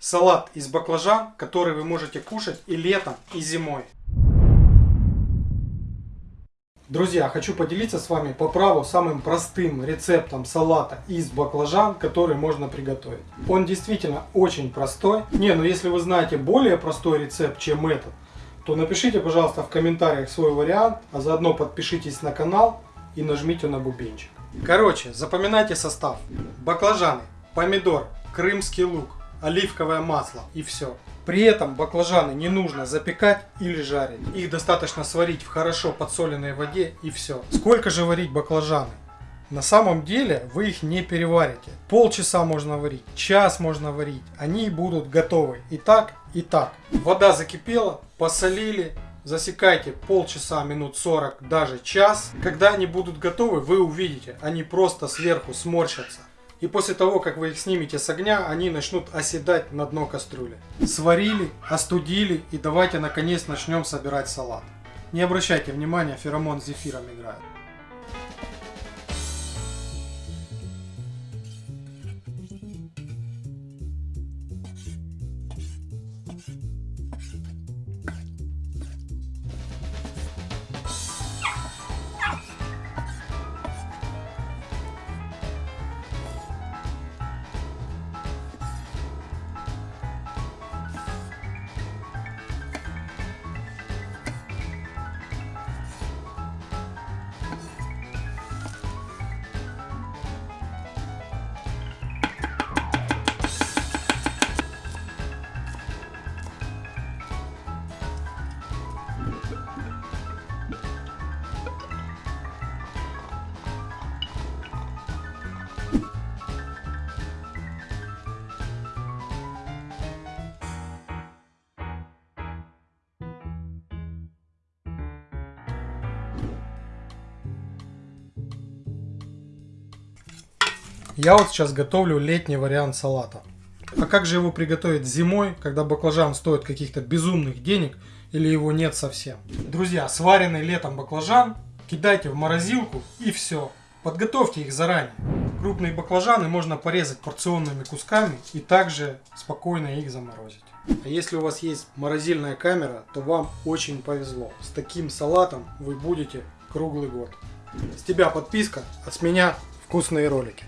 Салат из баклажан, который вы можете кушать и летом, и зимой. Друзья, хочу поделиться с вами по праву самым простым рецептом салата из баклажан, который можно приготовить. Он действительно очень простой. Не, ну если вы знаете более простой рецепт, чем этот, то напишите, пожалуйста, в комментариях свой вариант, а заодно подпишитесь на канал и нажмите на бубенчик. Короче, запоминайте состав. Баклажаны, помидор, крымский лук, оливковое масло и все. При этом баклажаны не нужно запекать или жарить. Их достаточно сварить в хорошо подсоленной воде и все. Сколько же варить баклажаны? На самом деле вы их не переварите. Полчаса можно варить, час можно варить. Они будут готовы и так, и так. Вода закипела, посолили, засекайте полчаса, минут 40, даже час. Когда они будут готовы, вы увидите, они просто сверху сморщатся. И после того, как вы их снимете с огня, они начнут оседать на дно кастрюли. Сварили, остудили и давайте наконец начнем собирать салат. Не обращайте внимания, феромон с зефиром играет. Я вот сейчас готовлю летний вариант салата. А как же его приготовить зимой, когда баклажан стоит каких-то безумных денег или его нет совсем? Друзья, сваренный летом баклажан кидайте в морозилку и все. Подготовьте их заранее. Крупные баклажаны можно порезать порционными кусками и также спокойно их заморозить. А если у вас есть морозильная камера, то вам очень повезло. С таким салатом вы будете круглый год. С тебя подписка, а с меня вкусные ролики.